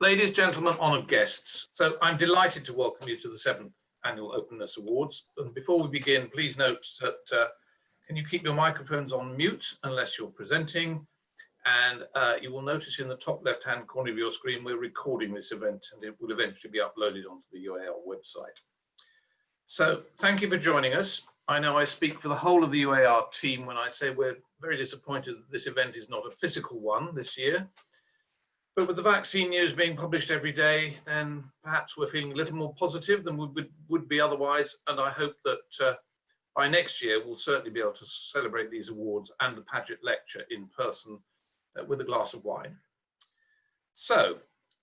Ladies, gentlemen, honoured guests, so I'm delighted to welcome you to the seventh Annual Openness Awards. And before we begin, please note that uh, can you keep your microphones on mute unless you're presenting? And uh, you will notice in the top left-hand corner of your screen, we're recording this event and it will eventually be uploaded onto the UAR website. So thank you for joining us. I know I speak for the whole of the UAR team when I say we're very disappointed that this event is not a physical one this year. But with the vaccine news being published every day, then perhaps we're feeling a little more positive than we would, would be otherwise. And I hope that uh, by next year, we'll certainly be able to celebrate these awards and the Paget lecture in person uh, with a glass of wine. So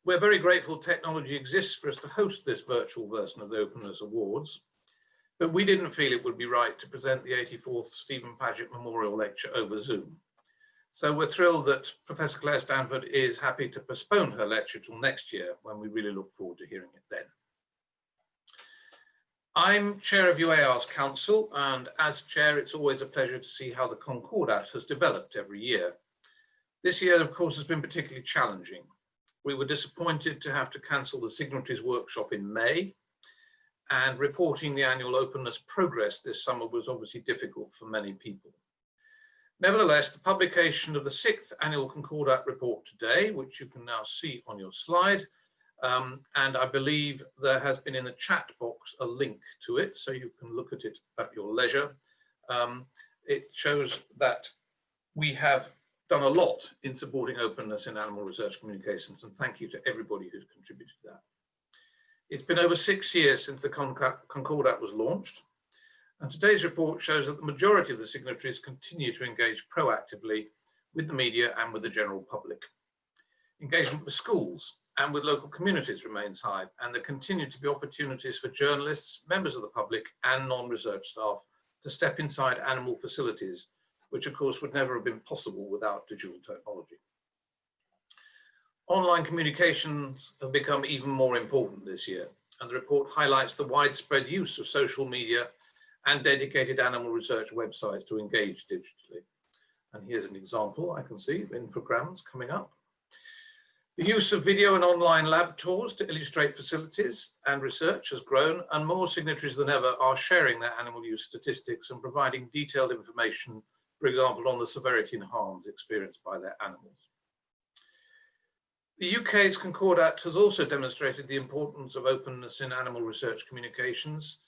we're very grateful technology exists for us to host this virtual version of the Openness Awards. But we didn't feel it would be right to present the 84th Stephen Paget Memorial Lecture over Zoom. So we're thrilled that Professor Claire Stanford is happy to postpone her lecture till next year when we really look forward to hearing it then. I'm chair of UAR's council and as chair it's always a pleasure to see how the Concordat has developed every year. This year of course has been particularly challenging. We were disappointed to have to cancel the signatories workshop in May and reporting the annual openness progress this summer was obviously difficult for many people. Nevertheless, the publication of the sixth annual Concordat report today, which you can now see on your slide, um, and I believe there has been in the chat box a link to it, so you can look at it at your leisure. Um, it shows that we have done a lot in supporting openness in animal research communications, and thank you to everybody who's contributed to that. It's been over six years since the Concordat was launched, and today's report shows that the majority of the signatories continue to engage proactively with the media and with the general public. Engagement with schools and with local communities remains high, and there continue to be opportunities for journalists, members of the public and non-research staff to step inside animal facilities, which of course would never have been possible without digital technology. Online communications have become even more important this year, and the report highlights the widespread use of social media and dedicated animal research websites to engage digitally. And here's an example I can see of infograms coming up. The use of video and online lab tours to illustrate facilities and research has grown and more signatories than ever are sharing their animal use statistics and providing detailed information, for example, on the severity and harms experienced by their animals. The UK's Concordat has also demonstrated the importance of openness in animal research communications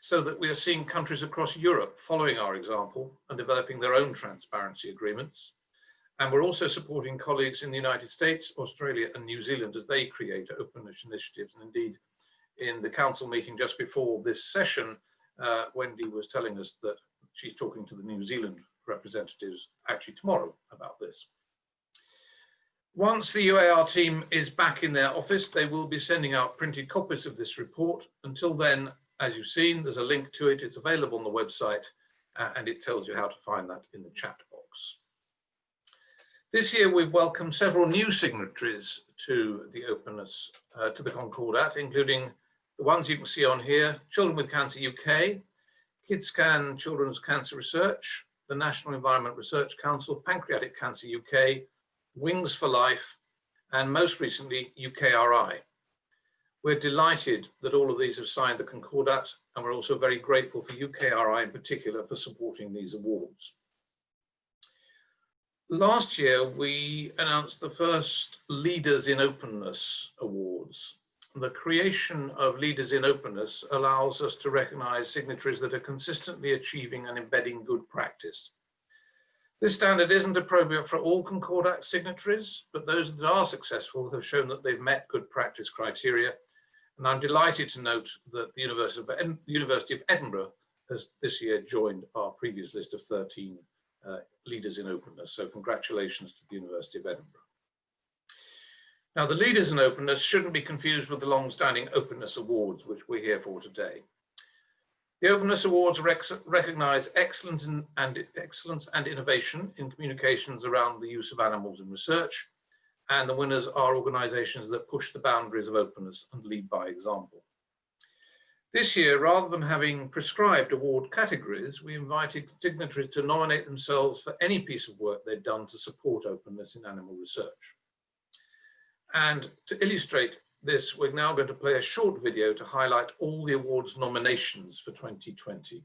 so that we are seeing countries across Europe following our example and developing their own transparency agreements. And we're also supporting colleagues in the United States, Australia and New Zealand as they create openness initiatives. And indeed, in the council meeting just before this session, uh, Wendy was telling us that she's talking to the New Zealand representatives actually tomorrow about this. Once the UAR team is back in their office, they will be sending out printed copies of this report. Until then, as you've seen, there's a link to it. It's available on the website uh, and it tells you how to find that in the chat box. This year, we've welcomed several new signatories to the openness, uh, to the Concordat, including the ones you can see on here, Children with Cancer UK, KidsCan Children's Cancer Research, the National Environment Research Council, Pancreatic Cancer UK, Wings for Life, and most recently, UKRI. We're delighted that all of these have signed the Concordat, and we're also very grateful for UKRI in particular for supporting these awards. Last year, we announced the first Leaders in Openness Awards. The creation of Leaders in Openness allows us to recognize signatories that are consistently achieving and embedding good practice. This standard isn't appropriate for all Concordat signatories, but those that are successful have shown that they've met good practice criteria and I'm delighted to note that the University of, the University of Edinburgh has this year joined our previous list of 13 uh, leaders in openness. So congratulations to the University of Edinburgh. Now the leaders in openness shouldn't be confused with the long-standing openness awards, which we're here for today. The Openness Awards rec recognise excellence and excellence and innovation in communications around the use of animals in research, and the winners are organisations that push the boundaries of openness and lead by example. This year, rather than having prescribed award categories, we invited signatories to nominate themselves for any piece of work they'd done to support openness in animal research. And to illustrate this, we're now going to play a short video to highlight all the awards nominations for 2020.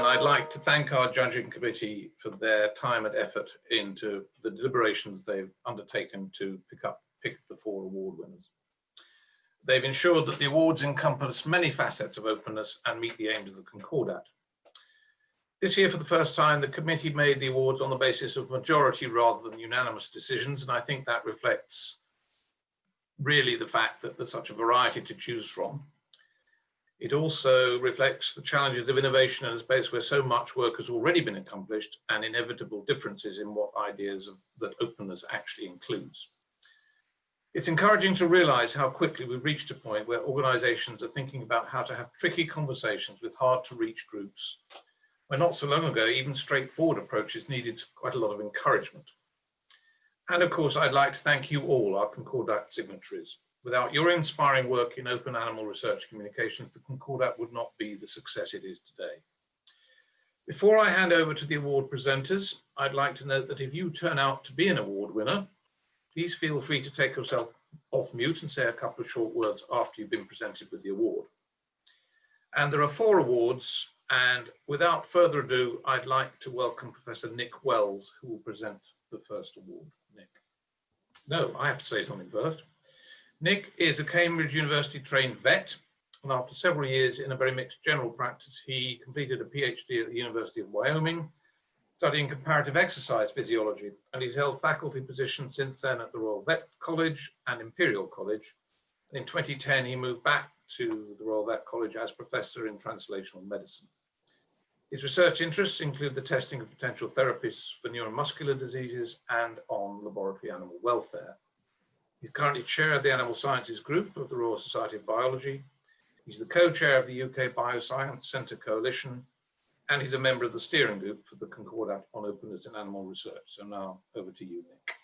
And I'd like to thank our judging committee for their time and effort into the deliberations they've undertaken to pick up pick the four award winners. They've ensured that the awards encompass many facets of openness and meet the aims of the Concordat. This year, for the first time, the committee made the awards on the basis of majority rather than unanimous decisions, and I think that reflects really the fact that there's such a variety to choose from. It also reflects the challenges of innovation in a space where so much work has already been accomplished and inevitable differences in what ideas of, that openness actually includes. It's encouraging to realize how quickly we've reached a point where organizations are thinking about how to have tricky conversations with hard to reach groups, where not so long ago, even straightforward approaches needed quite a lot of encouragement. And of course, I'd like to thank you all, our Concordat signatories. Without your inspiring work in open animal research communications, the Concordat would not be the success it is today. Before I hand over to the award presenters, I'd like to note that if you turn out to be an award winner, please feel free to take yourself off mute and say a couple of short words after you've been presented with the award. And there are four awards, and without further ado, I'd like to welcome Professor Nick Wells, who will present the first award. Nick. No, I have to say something first. Nick is a Cambridge University trained vet, and after several years in a very mixed general practice, he completed a PhD at the University of Wyoming studying comparative exercise physiology, and he's held faculty positions since then at the Royal Vet College and Imperial College. In 2010, he moved back to the Royal Vet College as professor in translational medicine. His research interests include the testing of potential therapies for neuromuscular diseases and on laboratory animal welfare. He's currently chair of the Animal Sciences Group of the Royal Society of Biology. He's the co-chair of the UK Bioscience Sector Coalition and he's a member of the steering group for the Concordat on Openness in Animal Research. So now over to you, Nick.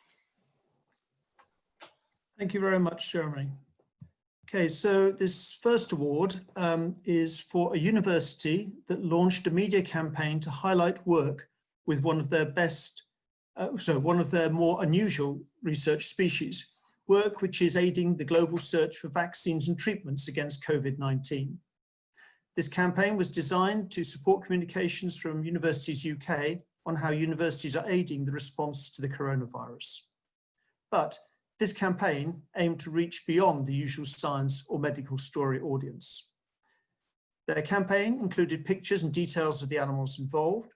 Thank you very much, Jeremy. Okay, so this first award um, is for a university that launched a media campaign to highlight work with one of their best, uh, so one of their more unusual research species, work which is aiding the global search for vaccines and treatments against COVID-19. This campaign was designed to support communications from Universities UK on how universities are aiding the response to the coronavirus. But this campaign aimed to reach beyond the usual science or medical story audience. Their campaign included pictures and details of the animals involved.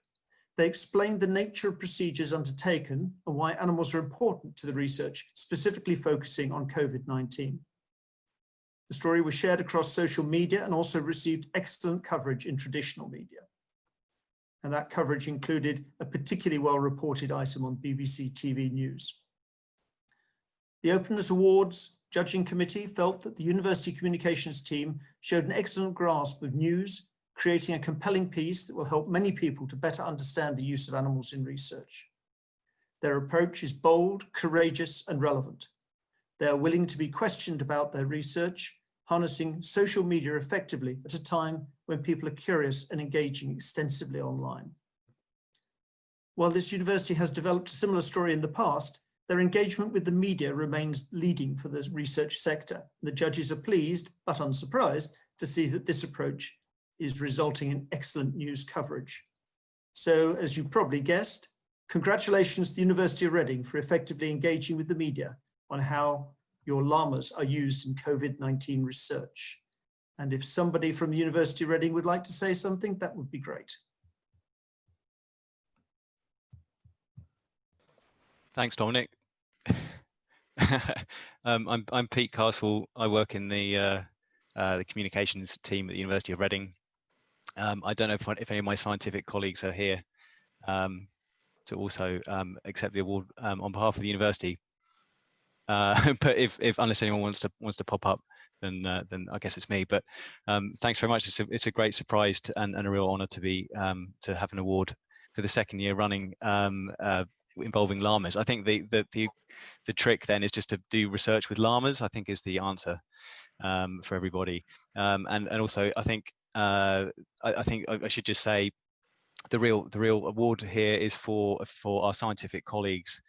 They explained the nature of procedures undertaken and why animals are important to the research, specifically focusing on COVID-19. The story was shared across social media and also received excellent coverage in traditional media. And that coverage included a particularly well-reported item on BBC TV News. The Openness Awards judging committee felt that the university communications team showed an excellent grasp of news, creating a compelling piece that will help many people to better understand the use of animals in research. Their approach is bold, courageous and relevant. They are willing to be questioned about their research harnessing social media effectively at a time when people are curious and engaging extensively online. While this university has developed a similar story in the past, their engagement with the media remains leading for the research sector. The judges are pleased, but unsurprised, to see that this approach is resulting in excellent news coverage. So, as you probably guessed, congratulations to the University of Reading for effectively engaging with the media on how your llamas are used in COVID-19 research. And if somebody from the University of Reading would like to say something, that would be great. Thanks, Dominic. um, I'm, I'm Pete Castle. I work in the, uh, uh, the communications team at the University of Reading. Um, I don't know if, if, any of my scientific colleagues are here um, to also um, accept the award um, on behalf of the university. Uh, but if, if unless anyone wants to wants to pop up, then uh, then I guess it's me. But um, thanks very much. It's a it's a great surprise to, and, and a real honour to be to have an award for the second year running uh, involving llamas. I think the, the the the trick then is just to do research with llamas. I think is the answer um, for everybody. Um, and and also I think uh, I, I think I should just say the real the real award here is for for our scientific colleagues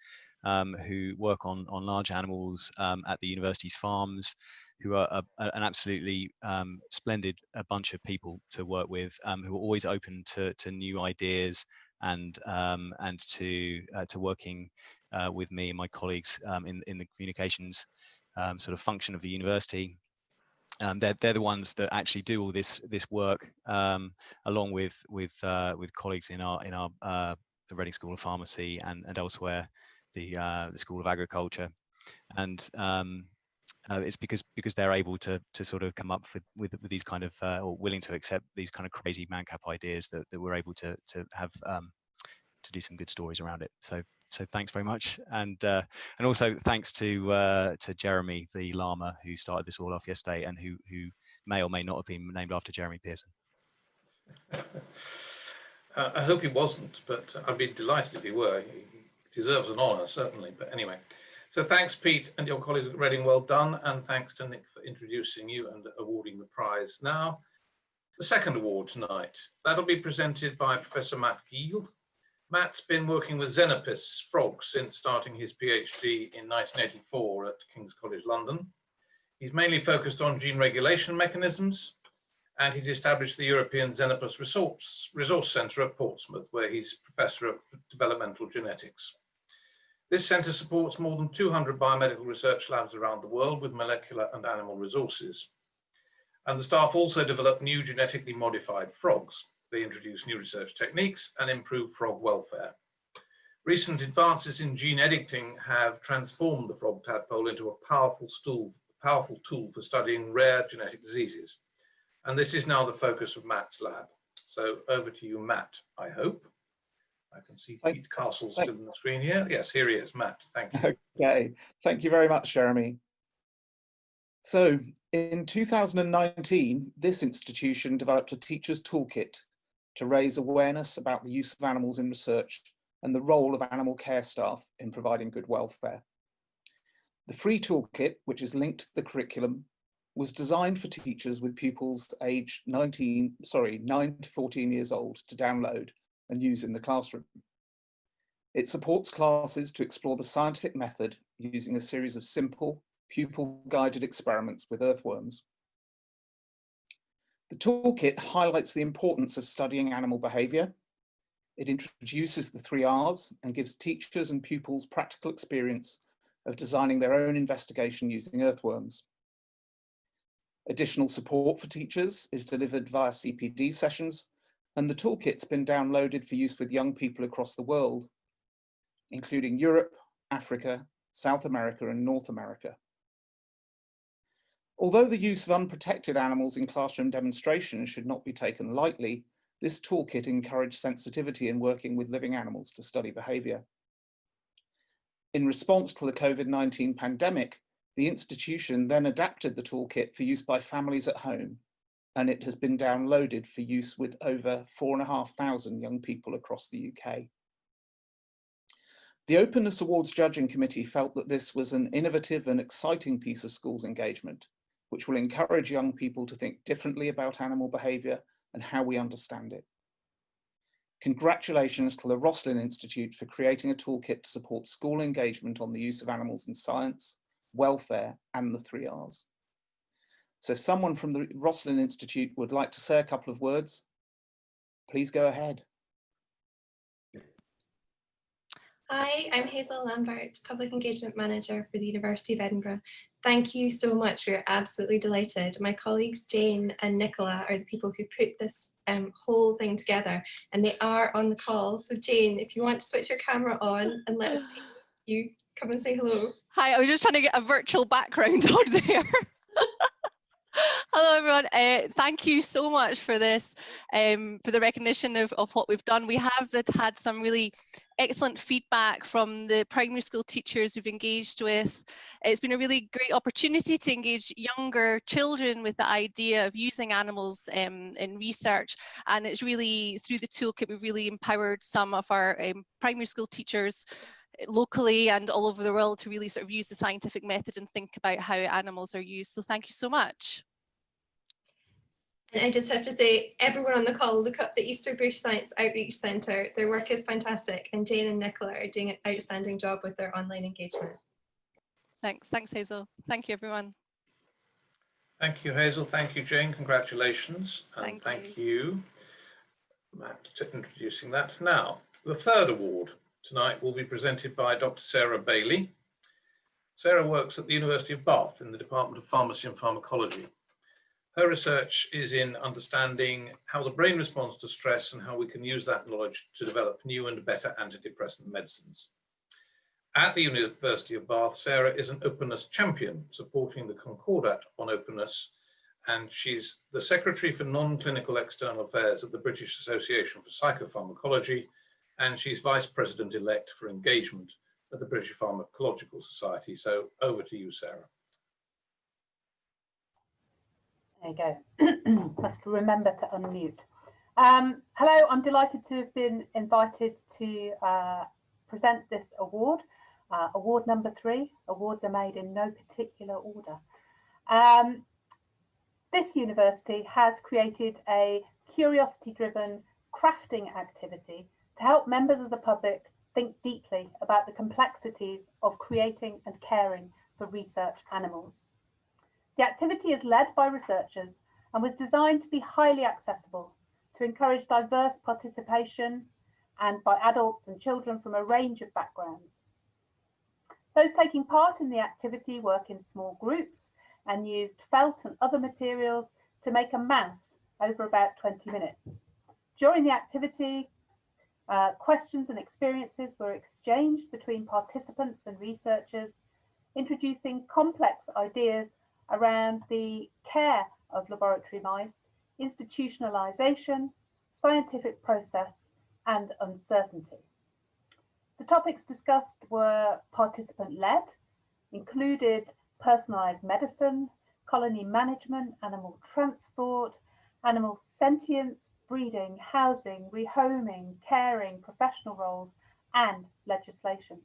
um, who work on, on large animals um, at the university's farms, who are a, an absolutely um, splendid a bunch of people to work with, um, who are always open to, to new ideas and um, and to uh, to working uh, with me and my colleagues um, in in the communications sort of function of the university. Um, they're they're the ones that actually do all this this work um, along with with uh, with colleagues in our in our uh, the Reading School of Pharmacy and and elsewhere, the uh, the School of Agriculture, and um, uh, it's because because they're able to to sort of come up with with, with these kind of uh, or willing to accept these kind of crazy mancap ideas that, that we're able to to have um, to do some good stories around it. So so thanks very much, and uh, and also thanks to uh, to Jeremy the llama who started this all off yesterday and who who may or may not have been named after Jeremy Pearson. Uh, I hope he wasn't, but I'd be delighted if he were. He deserves an honour, certainly. But anyway, so thanks, Pete, and your colleagues at Reading. Well done, and thanks to Nick for introducing you and awarding the prize. Now, the second award tonight. That'll be presented by Professor Matt Guille. Matt's been working with Xenopus frogs since starting his PhD in 1984 at King's College London. He's mainly focused on gene regulation mechanisms, and he's established the European Xenopus Resource, Resource Centre at Portsmouth, where he's Professor of Developmental Genetics. This centre supports more than 200 biomedical research labs around the world with molecular and animal resources. And the staff also develop new genetically modified frogs. They introduce new research techniques and improve frog welfare. Recent advances in gene editing have transformed the frog tadpole into a powerful, stool, powerful tool for studying rare genetic diseases. And this is now the focus of Matt's lab. So over to you, Matt, I hope. I can see Thank- Pete Castle still on the screen here. Yes, here he is, Matt, thank you. Okay, thank you very much, Jeremy. So in 2019, this institution developed a teacher's toolkit to raise awareness about the use of animals in research and the role of animal care staff in providing good welfare. The free toolkit, which is linked to the curriculum, was designed for teachers with pupils aged 19, sorry, 9 to 14 years old to download and use in the classroom. It supports classes to explore the scientific method using a series of simple, pupil-guided experiments with earthworms. The toolkit highlights the importance of studying animal behaviour. It introduces the three R's and gives teachers and pupils practical experience of designing their own investigation using earthworms. Additional support for teachers is delivered via CPD sessions, and the toolkit's been downloaded for use with young people across the world, including Europe, Africa, South America, and North America. Although the use of unprotected animals in classroom demonstrations should not be taken lightly, this toolkit encouraged sensitivity in working with living animals to study behaviour. In response to the COVID-19 pandemic, the institution then adapted the toolkit for use by families at home, and it has been downloaded for use with over 4,500 young people across the UK. The Openness Awards Judging Committee felt that this was an innovative and exciting piece of schools engagement, which will encourage young people to think differently about animal behaviour and how we understand it. Congratulations to the Roslin Institute for creating a toolkit to support school engagement on the use of animals in science, welfare and the three R's. So if someone from the Roslin Institute would like to say a couple of words, please go ahead. Hi, I'm Hazel Lambert, Public Engagement Manager for the University of Edinburgh. Thank you so much. We're absolutely delighted. My colleagues Jane and Nicola are the people who put this um, whole thing together and they are on the call. So Jane, if you want to switch your camera on and let us see you, come and say hello. Hi, I was just trying to get a virtual background on there. Hello everyone, uh, thank you so much for this, um, for the recognition of, of what we've done. We have had some really excellent feedback from the primary school teachers we've engaged with. It's been a really great opportunity to engage younger children with the idea of using animals um, in research and it's really, through the toolkit, we've really empowered some of our um, primary school teachers locally and all over the world to really sort of use the scientific method and think about how animals are used. So thank you so much. And I just have to say, everyone on the call, look up the Easterbush Science Outreach Centre. Their work is fantastic and Jane and Nicola are doing an outstanding job with their online engagement. Thanks. Thanks, Hazel. Thank you, everyone. Thank you, Hazel. Thank you, Jane. Congratulations. And Thank thank you, Matt, for introducing that. Now, the third award tonight will be presented by Dr. Sarah Bailey. Sarah works at the University of Bath in the Department of Pharmacy and Pharmacology. Her research is in understanding how the brain responds to stress and how we can use that knowledge to develop new and better antidepressant medicines. At the University of Bath, Sarah is an openness champion, supporting the Concordat on openness, and she's the Secretary for Non-Clinical External Affairs at the British Association for Psychopharmacology, and she's Vice President-elect for Engagement at the British Pharmacological Society. So over to you, Sarah. There you go. Must remember to unmute. Um, hello, I'm delighted to have been invited to uh, present this award. Uh, award number three, awards are made in no particular order. Um, this university has created a curiosity-driven crafting activity to help members of the public think deeply about the complexities of creating and caring for research animals. The activity is led by researchers and was designed to be highly accessible to encourage diverse participation and by adults and children from a range of backgrounds. Those taking part in the activity work in small groups and used felt and other materials to make a mouse over about 20 minutes. During the activity, uh, questions and experiences were exchanged between participants and researchers, introducing complex ideas around the care of laboratory mice, institutionalization, scientific process, and uncertainty. The topics discussed were participant-led, included personalised medicine, colony management, animal transport, animal sentience, breeding, housing, rehoming, caring, professional roles, and legislation.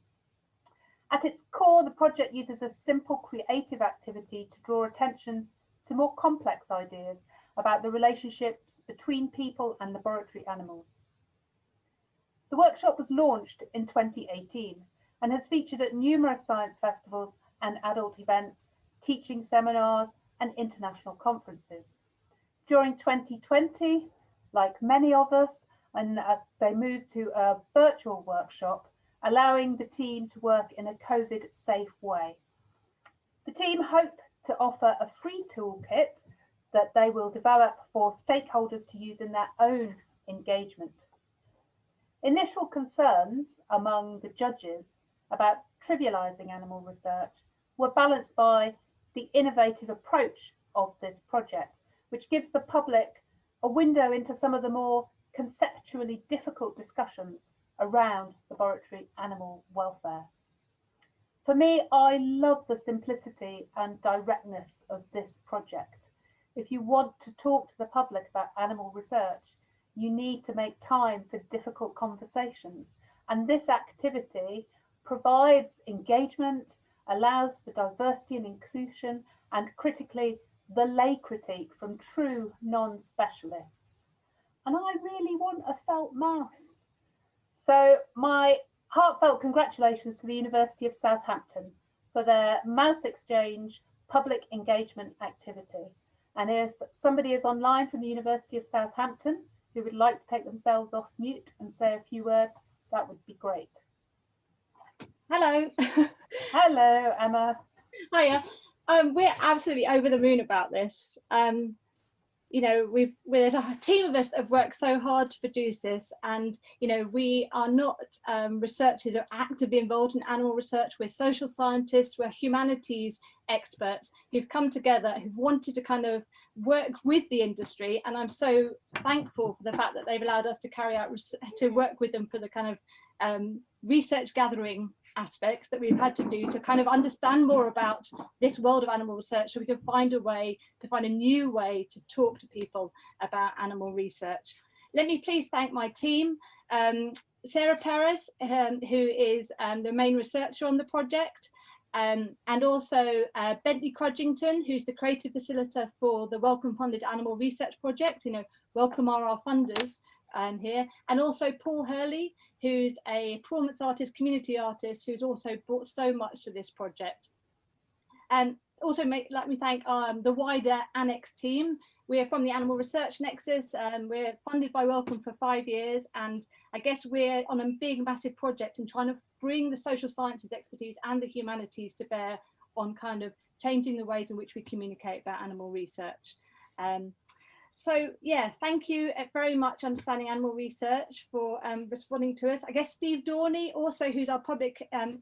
At its core, the project uses a simple creative activity to draw attention to more complex ideas about the relationships between people and laboratory animals. The workshop was launched in 2018 and has featured at numerous science festivals and adult events, teaching seminars and international conferences. During 2020, like many of us, and uh, they moved to a virtual workshop, allowing the team to work in a COVID safe way. The team hope to offer a free toolkit that they will develop for stakeholders to use in their own engagement. Initial concerns among the judges about trivialising animal research were balanced by the innovative approach of this project, which gives the public a window into some of the more conceptually difficult discussions around laboratory animal welfare. For me, I love the simplicity and directness of this project. If you want to talk to the public about animal research, you need to make time for difficult conversations. And this activity provides engagement, allows for diversity and inclusion, and critically, the lay critique from true non-specialists. And I really want a felt mouse. So my heartfelt congratulations to the University of Southampton for their Mouse Exchange public engagement activity. And if somebody is online from the University of Southampton, who would like to take themselves off mute and say a few words, that would be great. Hello. Hello, Emma. Hiya. Um, we're absolutely over the moon about this. Um, you know, we've there's a team of us that have worked so hard to produce this, and you know, we are not um, researchers or actively involved in animal research. We're social scientists, we're humanities experts who've come together, who've wanted to kind of work with the industry, and I'm so thankful for the fact that they've allowed us to carry out to work with them for the kind of um, research gathering aspects that we've had to do to kind of understand more about this world of animal research so we can find a way to find a new way to talk to people about animal research. Let me please thank my team, um, Sara Peres, um, who is um, the main researcher on the project, um, and also uh, Bentley Crudgington, who's the creative facilitator for the Wellcome Funded Animal Research Project. You know, Wellcome are our funders um, here, and also Paul Hurley, who's a performance artist, community artist, who's also brought so much to this project. And also make, let me thank um, the wider Annex team. We're from the Animal Research Nexus. Um, we're funded by Wellcome for five years. And I guess we're on a big, massive project and trying to bring the social sciences expertise and the humanities to bear on kind of changing the ways in which we communicate about animal research. Um, so yeah, thank you uh, very much Understanding Animal Research for um, responding to us. I guess Steve Dorney also, who's our public um,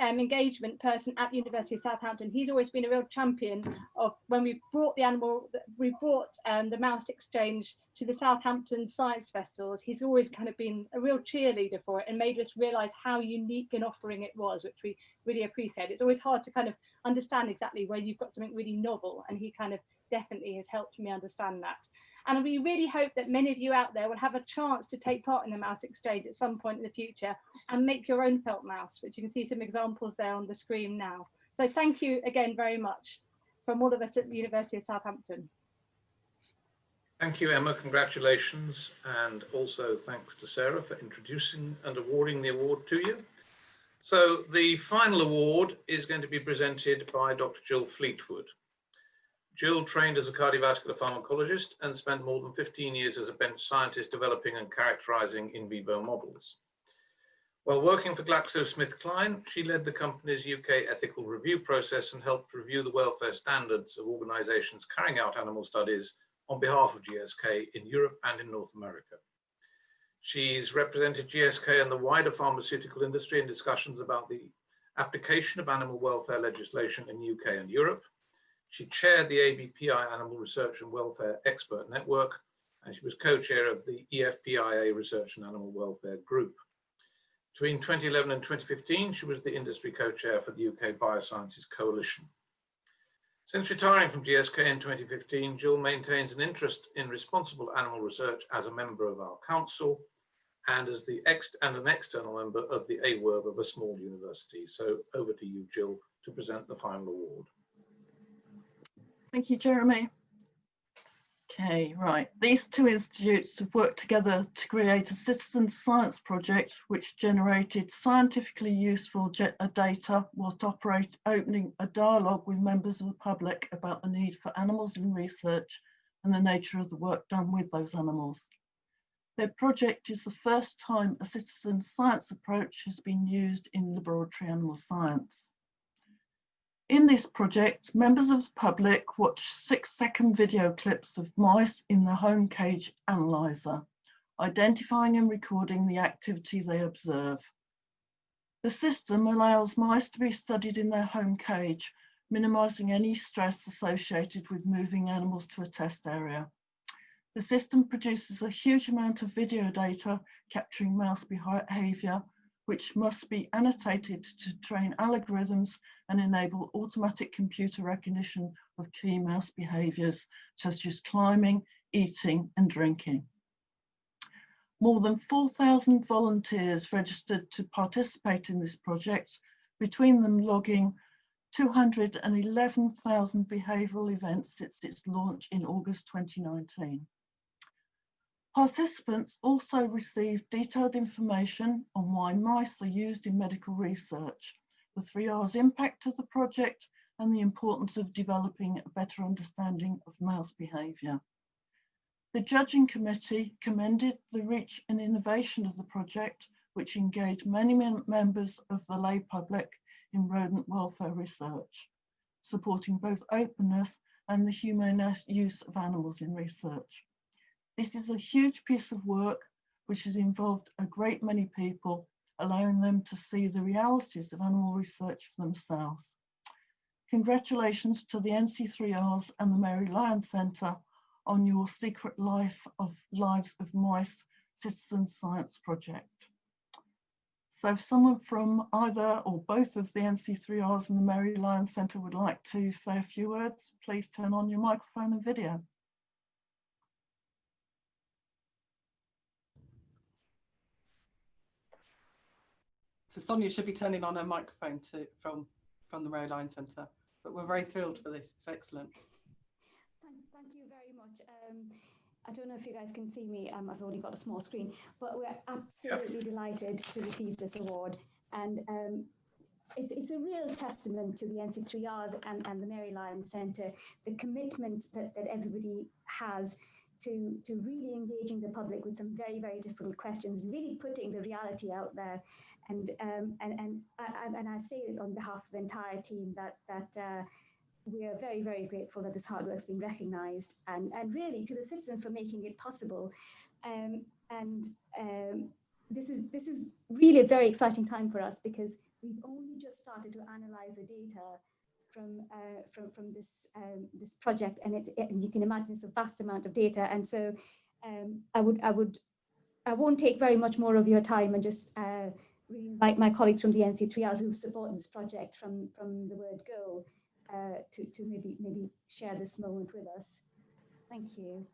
um, engagement person at the University of Southampton, he's always been a real champion of when we brought the animal, we brought um, the mouse exchange to the Southampton Science Festivals. He's always kind of been a real cheerleader for it and made us realise how unique an offering it was, which we really appreciate. It's always hard to kind of understand exactly where you've got something really novel and he kind of definitely has helped me understand that. And we really hope that many of you out there will have a chance to take part in the mouse exchange at some point in the future and make your own felt mouse, which you can see some examples there on the screen now. So thank you again very much from all of us at the University of Southampton. Thank you, Emma. Congratulations. And also thanks to Sarah for introducing and awarding the award to you. So the final award is going to be presented by Dr. Jill Fleetwood. Jill trained as a cardiovascular pharmacologist and spent more than 15 years as a bench scientist developing and characterizing in vivo models. While working for GlaxoSmithKline, she led the company's UK ethical review process and helped review the welfare standards of organizations carrying out animal studies on behalf of GSK in Europe and in North America. She's represented GSK and the wider pharmaceutical industry in discussions about the application of animal welfare legislation in UK and Europe, she chaired the ABPI Animal Research and Welfare Expert Network, and she was co-chair of the EFPIA Research and Animal Welfare Group. Between 2011 and 2015, she was the industry co-chair for the UK Biosciences Coalition. Since retiring from GSK in 2015, Jill maintains an interest in responsible animal research as a member of our council and as the ex and an external member of the AWERB of a small university. So over to you, Jill, to present the final award. Thank you, Jeremy. Okay, right. These two institutes have worked together to create a citizen science project which generated scientifically useful uh, data whilst operate, opening a dialogue with members of the public about the need for animals in research and the nature of the work done with those animals. Their project is the first time a citizen science approach has been used in laboratory animal science. In this project, members of the public watch six second video clips of mice in the home cage analyzer, identifying and recording the activity they observe. The system allows mice to be studied in their home cage, minimizing any stress associated with moving animals to a test area. The system produces a huge amount of video data capturing mouse behavior which must be annotated to train algorithms and enable automatic computer recognition of key mouse behaviours such as climbing, eating and drinking. More than 4,000 volunteers registered to participate in this project, between them logging 211,000 behavioural events since its launch in August 2019. Participants also received detailed information on why mice are used in medical research, the three R's impact of the project, and the importance of developing a better understanding of mouse behaviour. The judging committee commended the reach and innovation of the project, which engaged many members of the lay public in rodent welfare research, supporting both openness and the humane use of animals in research. This is a huge piece of work which has involved a great many people, allowing them to see the realities of animal research for themselves. Congratulations to the NC3Rs and the Mary Lyon Centre on your Secret Life of Lives of Mice Citizen Science Project. So if someone from either or both of the NC3Rs and the Mary Lyon Centre would like to say a few words, please turn on your microphone and video. So Sonia should be turning on her microphone to, from, from the Mary Lyon Centre. But we're very thrilled for this. It's excellent. Thank, thank you very much. Um, I don't know if you guys can see me. Um, I've only got a small screen, but we're absolutely yep. delighted to receive this award. And um, it's, it's a real testament to the NC3Rs and, and the Mary Lyon Centre, the commitment that, that everybody has to, to really engaging the public with some very, very difficult questions, really putting the reality out there. And, um, and, and, and, and I say it on behalf of the entire team that, that uh, we are very, very grateful that this hard work has been recognised and, and really to the citizens for making it possible. Um, and um, this is this is really a very exciting time for us because we've only just started to analyze the data from uh, from from this um, this project, and it, it, and you can imagine it's a vast amount of data. And so um, I would I would I won't take very much more of your time and just uh, invite my colleagues from the NC3Rs who've supported this project from from the word go uh, to to maybe maybe share this moment with us. Thank you.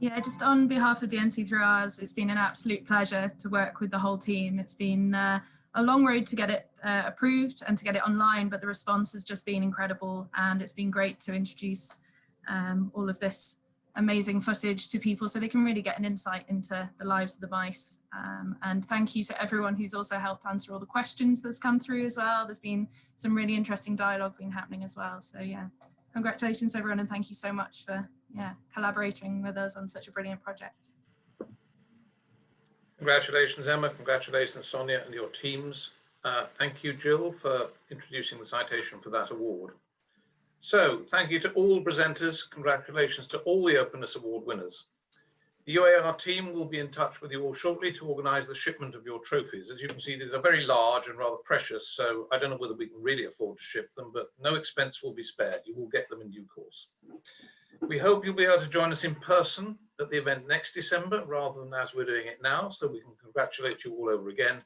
Yeah, just on behalf of the NC3Rs, it's been an absolute pleasure to work with the whole team. It's been uh, a long road to get it uh, approved and to get it online, but the response has just been incredible and it's been great to introduce um, all of this amazing footage to people so they can really get an insight into the lives of the mice. Um, and thank you to everyone who's also helped answer all the questions that's come through as well. There's been some really interesting dialogue been happening as well. So yeah, congratulations everyone and thank you so much for yeah, collaborating with us on such a brilliant project. Congratulations, Emma. Congratulations, Sonia and your teams. Uh, thank you, Jill, for introducing the citation for that award. So thank you to all presenters. Congratulations to all the Openness Award winners. The UAR team will be in touch with you all shortly to organise the shipment of your trophies. As you can see, these are very large and rather precious, so I don't know whether we can really afford to ship them, but no expense will be spared. You will get them in due course. We hope you'll be able to join us in person at the event next December rather than as we're doing it now, so we can congratulate you all over again.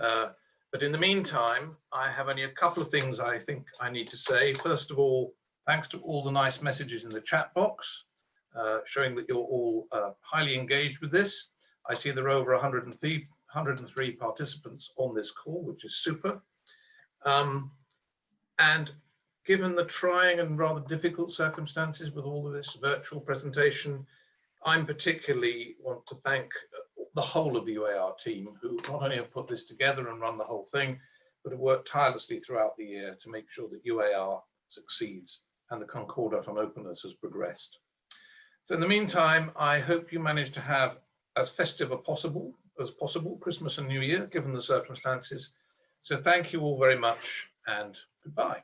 Uh, but in the meantime, I have only a couple of things I think I need to say. First of all, thanks to all the nice messages in the chat box, uh, showing that you're all uh, highly engaged with this. I see there are over 103, 103 participants on this call, which is super. Um, and given the trying and rather difficult circumstances with all of this virtual presentation, I'm particularly want to thank the whole of the UAR team who not only have put this together and run the whole thing, but have worked tirelessly throughout the year to make sure that UAR succeeds and the Concordat on openness has progressed. So in the meantime, I hope you manage to have as festive as possible as possible, Christmas and New Year, given the circumstances. So thank you all very much and goodbye.